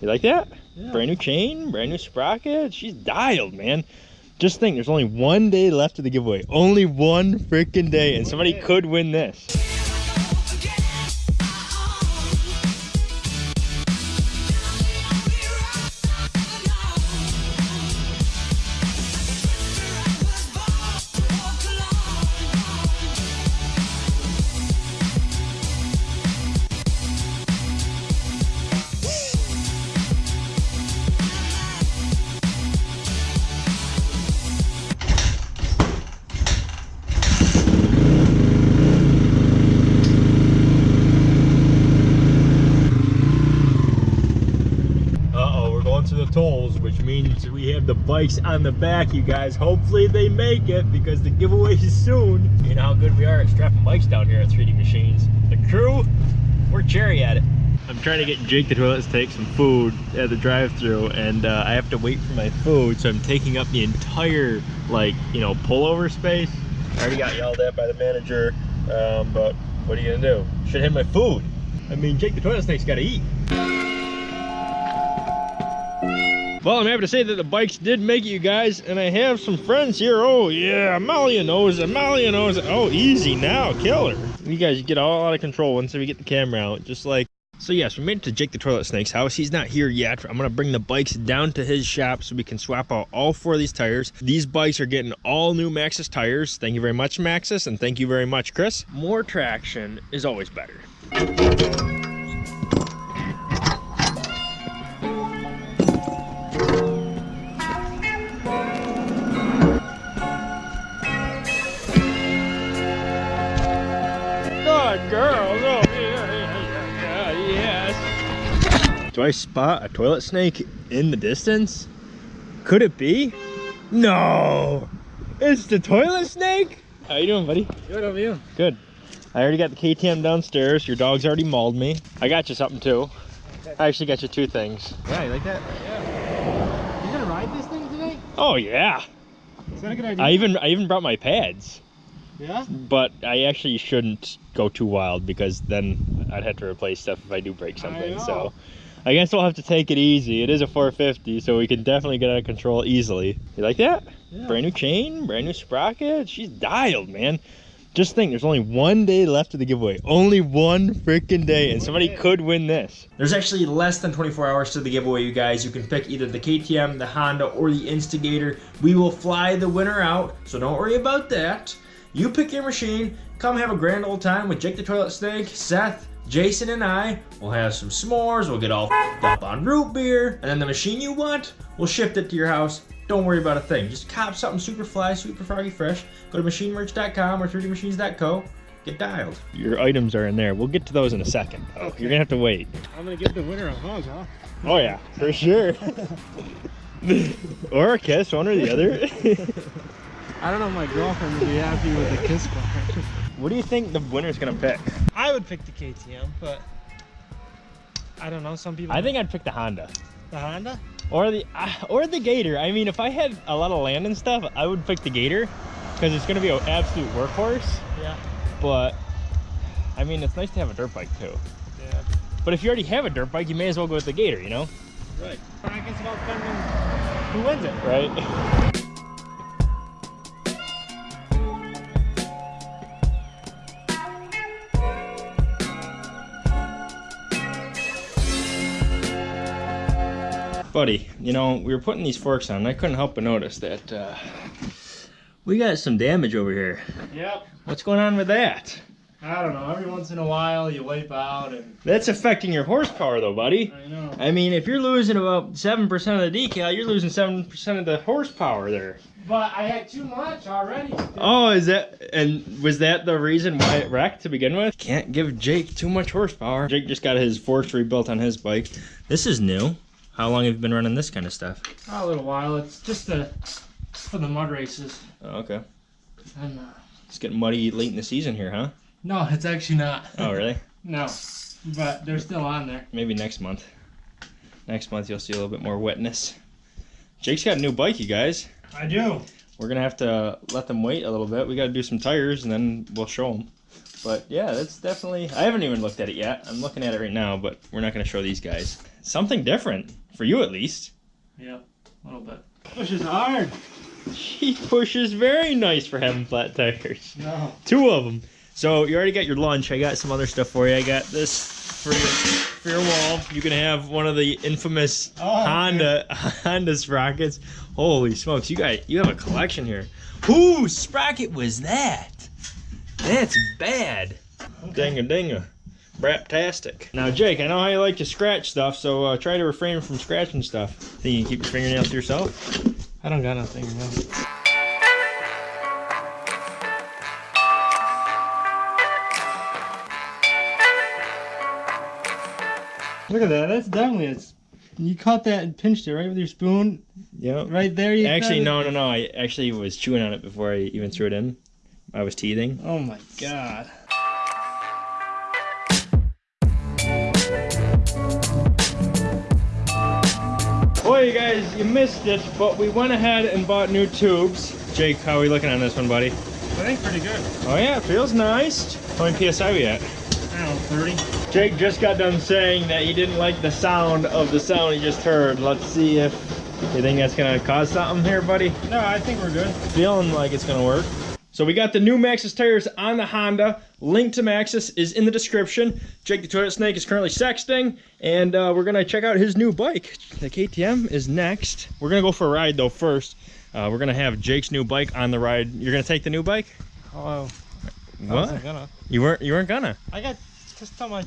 You like that? Yeah. Brand new chain, brand new sprocket. She's dialed, man. Just think, there's only one day left of the giveaway. Only one freaking day, and somebody could win this. Uh-oh, we're going to the tolls, which means we have the bikes on the back, you guys. Hopefully they make it because the giveaway is soon. You know how good we are at strapping bikes down here at 3D Machines. The crew, we're cherry at it. I'm trying to get Jake the toilet to take some food at the drive-through and uh, I have to wait for my food, so I'm taking up the entire, like, you know, pullover space. I already got yelled at by the manager, um, but what are you gonna do? Should have my food. I mean, Jake the toilet snake's gotta eat. Well, I'm happy to say that the bikes did make it, you guys, and I have some friends here. Oh, yeah, Amalia knows. Oh, easy now, killer. You guys get all out of control once we get the camera out, just like. So yes, we made it to Jake the Toilet Snake's house. He's not here yet. I'm gonna bring the bikes down to his shop so we can swap out all four of these tires. These bikes are getting all new Maxxis tires. Thank you very much, Maxxis, and thank you very much, Chris. More traction is always better. Good girls. Oh, yeah, yeah, yeah, yes. Do I spot a toilet snake in the distance? Could it be? No. It's the toilet snake. How you doing, buddy? Good of you. Good. I already got the KTM downstairs. Your dog's already mauled me. I got you something too. I actually got you two things. Yeah, you like that? Yeah. You gonna ride this thing today? Oh yeah. Is that a good idea? I even I even brought my pads. Yeah? But I actually shouldn't go too wild because then I'd have to replace stuff if I do break something. know. So I guess we'll have to take it easy. It is a 450, so we can definitely get out of control easily. You like that? Yeah. Brand new chain, brand new sprocket. She's dialed, man. Just think, there's only one day left of the giveaway. Only one freaking day, and somebody could win this. There's actually less than 24 hours to the giveaway, you guys. You can pick either the KTM, the Honda, or the Instigator. We will fly the winner out, so don't worry about that. You pick your machine, come have a grand old time with Jake the Toilet Snake, Seth, Jason, and I. We'll have some s'mores, we'll get all f***ed up on root beer, and then the machine you want, we'll ship it to your house. Don't worry about a thing. Just cop something super fly, super froggy fresh. Go to machinemerch.com or 3dmachines.co. Get dialed. Your items are in there. We'll get to those in a second. Okay. You're gonna have to wait. I'm gonna give the winner a hug, huh? Oh yeah, for sure. or a kiss, one or the other. I don't know if my girlfriend would be happy with the kiss part. what do you think the winner's gonna pick? I would pick the KTM, but I don't know. Some people. I think I'd pick the Honda. the Honda. Or the uh, or the Gator. I mean, if I had a lot of land and stuff, I would pick the Gator because it's gonna be an absolute workhorse. Yeah. But I mean, it's nice to have a dirt bike too. Yeah. But if you already have a dirt bike, you may as well go with the Gator. You know, Right. I guess about who wins it. right? Buddy, you know, we were putting these forks on, and I couldn't help but notice that uh, we got some damage over here. Yep. What's going on with that? I don't know. Every once in a while, you wipe out, and That's affecting your horsepower, though, buddy. I know. I mean, if you're losing about 7% of the decal, you're losing 7% of the horsepower there. But I had too much already. Oh, is that, and was that the reason why it wrecked to begin with? Can't give Jake too much horsepower. Jake just got his forks rebuilt on his bike. This is new. How long have you been running this kind of stuff? a little while. It's just a, for the mud races. Oh, okay. And, uh, It's getting muddy late in the season here, huh? no, it's actually not. Oh, really? No, but they're still on there. Maybe next month. Next month you'll see a little bit more wetness. Jake's got a new bike, you guys. I do. We're gonna have to let them wait a little bit. We gotta do some tires and then we'll show them. But yeah, that's definitely. I haven't even looked at it yet. I'm looking at it right now, but we're not going to show these guys. Something different for you, at least. Yeah, a little bit. Pushes hard. She pushes very nice for having flat tires. No. Two of them. So you already got your lunch. I got some other stuff for you. I got this for your for your wall. You can have one of the infamous Oh, Honda Honda sprockets. Holy smokes! You got you have a collection here. Whose sprocket was that? That's bad. Dinga dinga. Braptastic. Now, Jake, I know how you like to scratch stuff, so uh, try to refrain from scratching stuff. Think you can keep your fingernails to yourself? I don't got nothing. No. Look at that. That's definitely it's. You caught that and pinched it right with your spoon. Yep. Right there. You Actually, no, no, no. I actually was chewing on it before I even threw it in. I was teething. Oh my god. Boy, you guys, you missed it, but we went ahead and bought new tubes. Jake, how are we looking on this one, buddy? I think pretty good. Oh yeah, it feels nice. How many PSI we at? I don't know, 30. Jake just got done saying that he didn't like the sound of the sound he just heard. Let's see if you think that's gonna cause something here, buddy. No, I think we're good. Feeling like it's gonna work. So we got the new Maxxis tires on the Honda. Link to Maxxis is in the description. Jake the Toilet Snake is currently sexting, and uh, we're gonna check out his new bike. The KTM is next. We're gonna go for a ride though first. Uh, we're gonna have Jake's new bike on the ride. You're gonna take the new bike? Oh, What? You weren't? You weren't gonna? I got just tell my.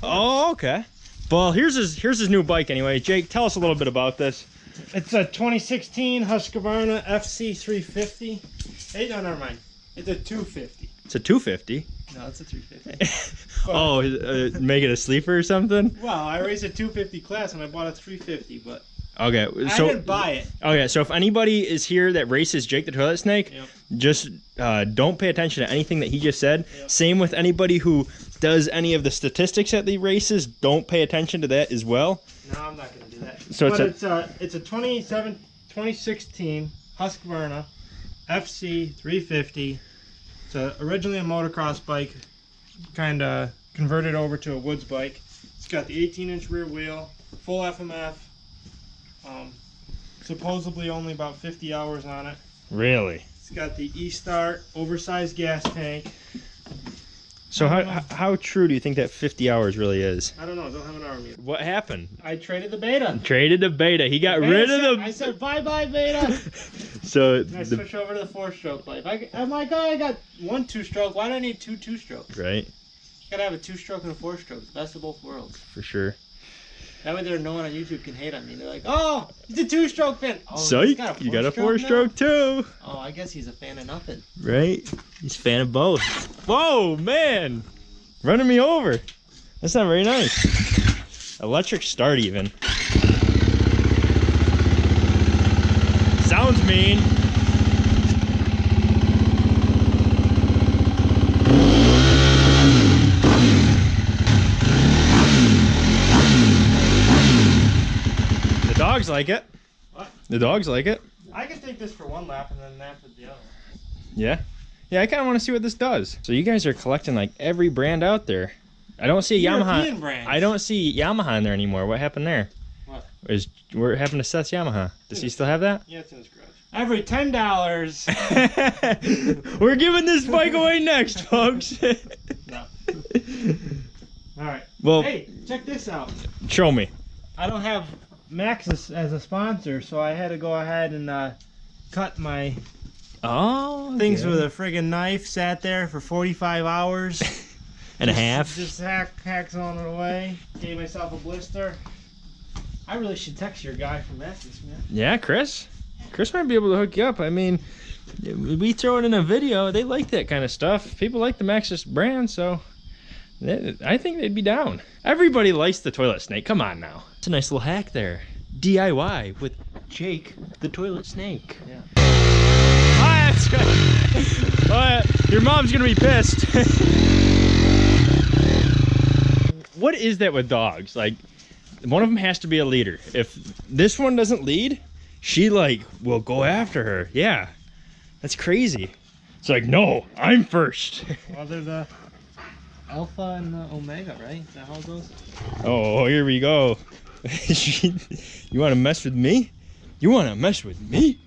Oh, okay. Well, here's his here's his new bike anyway. Jake, tell us a little bit about this. It's a 2016 Husqvarna FC350. Hey, no, never mind. It's a 250. It's a 250. No, it's a 350. Oh, uh, make it a sleeper or something? Well, I raced a 250 class and I bought a 350, but Okay, I so didn't buy it. okay, so if anybody is here that races Jake the Toilet Snake, Yep. just uh, don't pay attention to anything that he just said. Yep. Same with anybody who does any of the statistics at the races. Don't pay attention to that as well. No, I'm not gonna do that. So it's but a- it's a it's a 27 2016 Husqvarna FC 350. It's a, originally a motocross bike, kind of converted over to a woods bike. It's got the 18 inch rear wheel, full FMF. Um, supposedly only about 50 hours on it. Really? It's got the E-Start oversized gas tank. So how know. how true do you think that 50 hours really is? I don't know. Don't have an arm yet. What happened? I traded the Beta. Traded the beta. He got rid of them. I said bye bye Beta. So And I the, switch over to the four stroke bike. I, I'm like, oh, I got one two stroke. Why do I need two two strokes? right Gotta have a two stroke and a four stroke. Best of both worlds. for sure. That way, there no one on YouTube can hate on me. They're like, oh, he's a two stroke fan. Oh, Psych! you got a four now? stroke too, Oh, I guess he's a fan of nothing. right? He's a fan of both. Whoa, man! Running me over. That's not very nice. Electric start even. Sounds. The dogs like it. What? The dogs like it. I can take this for one lap and then after the other. Yeah. Yeah, I kind of want to see what this does. So you guys are collecting like every brand out there. I don't see Yamaha. Brands. I don't see Yamaha in there anymore. What happened there? What? Is what happened to Seth's Yamaha? Does he still have that? Yeah, it's in his garage. Every ten dollars. We're giving this bike away next, folks. no. All right. well, Hey, check this out. show me. I don't have Maxxis as a sponsor, so I had to go ahead and uh, cut my Oh, things yeah. with a friggin' knife. Sat there for 45 hours. and a half. Just hack, hacks on it away. Gave myself a blister. I really should text your guy from Maxxis, man. Yeah, Chris. Chris might be able to hook you up. I mean, we throw it in a video. They like that kind of stuff. People like the Maxxis brand, so they- I think they'd be down. Everybody likes the toilet snake. Come on now. It's a nice little hack there. DIY with Jake the toilet snake. Yeah. Ah, good. Uh, your mom's gonna be pissed. what is that with dogs? Like, one of them has to be a leader. If this one doesn't lead, she like will go after her. Yeah, that's crazy. It's like, no, I'm first. Well, they're the Alpha and the Omega, right? Is that how it goes? Oh, here we go. you want to mess with me? You want to mess with me?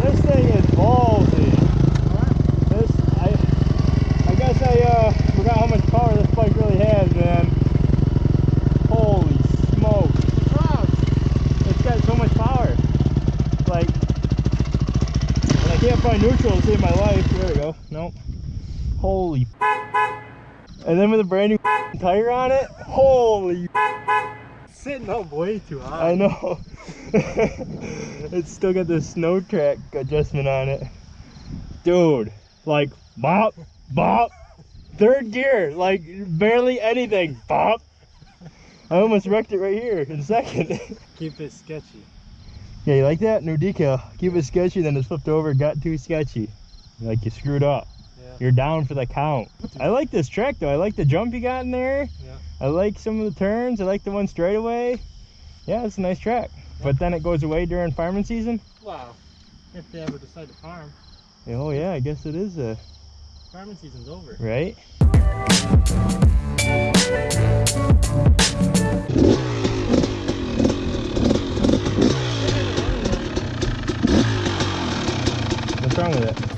This thing is ballsy. This, I, I guess I uh, forgot how much power this bike really has, man. Holy smoke! It's got so much power. Like, and I can't find my life. There we go. Nope. Holy. And then with a brand new tire on it, holy. Sitting up way too high. I know. it's still got the snow track adjustment on it. Dude, like bop, bop. Third gear, like barely anything. Bop. I almost wrecked it right here in second. Keep it sketchy. yeah, you like that? New decal. Keep it sketchy, then it flipped over, got too sketchy. Like you screwed up. Yeah. You're down for the count. I like this track though. I like the jump you got in there. Yeah. I like some of the turns. I like the one straight away. Yeah, it's a nice track. But then it goes away during farming season. Wow. If they ever decide to farm, Oh yeah, I guess it is a farming season's over. right. What's wrong with it?